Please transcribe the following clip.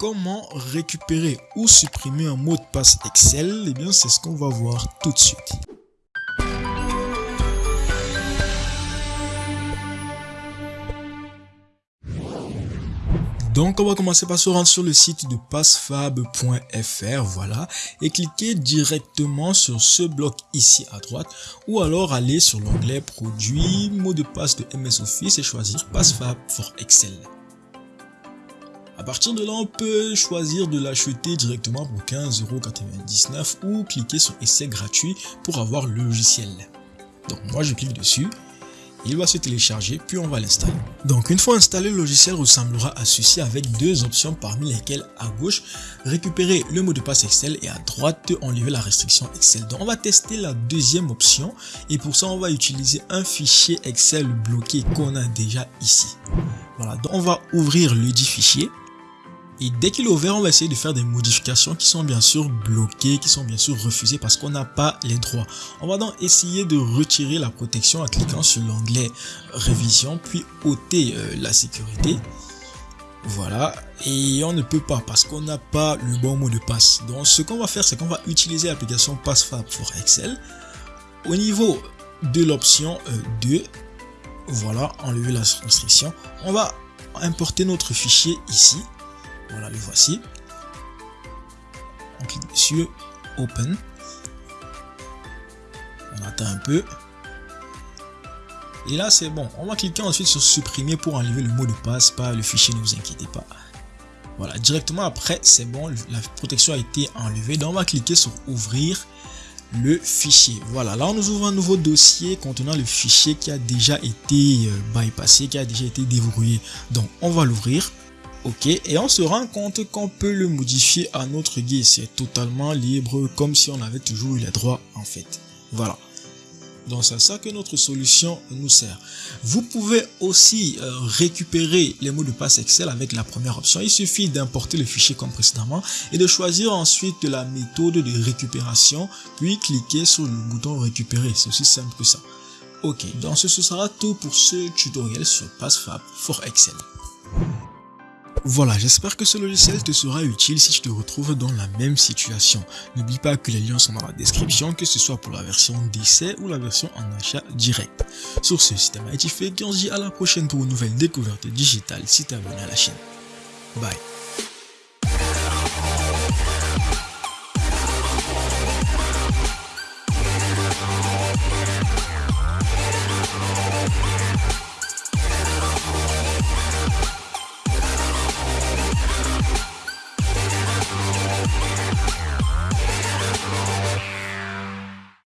comment récupérer ou supprimer un mot de passe Excel Eh bien, c'est ce qu'on va voir tout de suite. Donc on va commencer par se rendre sur le site de passfab.fr, voilà, et cliquer directement sur ce bloc ici à droite, ou alors aller sur l'onglet produits, mot de passe de MS Office et choisir Passfab for Excel. À partir de là, on peut choisir de l'acheter directement pour 15,99€ ou cliquer sur essai gratuit pour avoir le logiciel. Donc moi je clique dessus il va se télécharger puis on va l'installer. Donc une fois installé, le logiciel ressemblera à ceci avec deux options parmi lesquelles à gauche récupérer le mot de passe Excel et à droite enlever la restriction Excel. Donc on va tester la deuxième option et pour ça on va utiliser un fichier Excel bloqué qu'on a déjà ici. Voilà, donc on va ouvrir le dit fichier et dès qu'il est ouvert, on va essayer de faire des modifications qui sont bien sûr bloquées, qui sont bien sûr refusées parce qu'on n'a pas les droits. On va donc essayer de retirer la protection en cliquant sur l'onglet révision, puis ôter euh, la sécurité. Voilà, et on ne peut pas parce qu'on n'a pas le bon mot de passe. Donc ce qu'on va faire, c'est qu'on va utiliser l'application PassFab for Excel. Au niveau de l'option 2, euh, voilà, enlever la restriction, on va importer notre fichier ici. Voilà, le voici. On clique dessus, Open. On attend un peu. Et là, c'est bon. On va cliquer ensuite sur supprimer pour enlever le mot de passe, pas le fichier, ne vous inquiétez pas. Voilà, directement après, c'est bon, la protection a été enlevée. Donc, on va cliquer sur ouvrir le fichier. Voilà, là, on nous ouvre un nouveau dossier contenant le fichier qui a déjà été euh, bypassé, qui a déjà été déverrouillé. Donc, on va l'ouvrir. Ok, et on se rend compte qu'on peut le modifier à notre guise. C'est totalement libre, comme si on avait toujours eu les droits en fait. Voilà. Donc c'est ça que notre solution nous sert. Vous pouvez aussi euh, récupérer les mots de passe Excel avec la première option. Il suffit d'importer le fichier comme précédemment et de choisir ensuite la méthode de récupération, puis cliquer sur le bouton récupérer. C'est aussi simple que ça. Ok, donc ce sera tout pour ce tutoriel sur PassFab for Excel. Voilà, j'espère que ce logiciel te sera utile si tu te retrouves dans la même situation. N'oublie pas que les liens sont dans la description, que ce soit pour la version d'essai ou la version en achat direct. Sur ce, système IT fait, on se dit à la prochaine pour une nouvelle découverte digitale si tu es abonné à la chaîne. Bye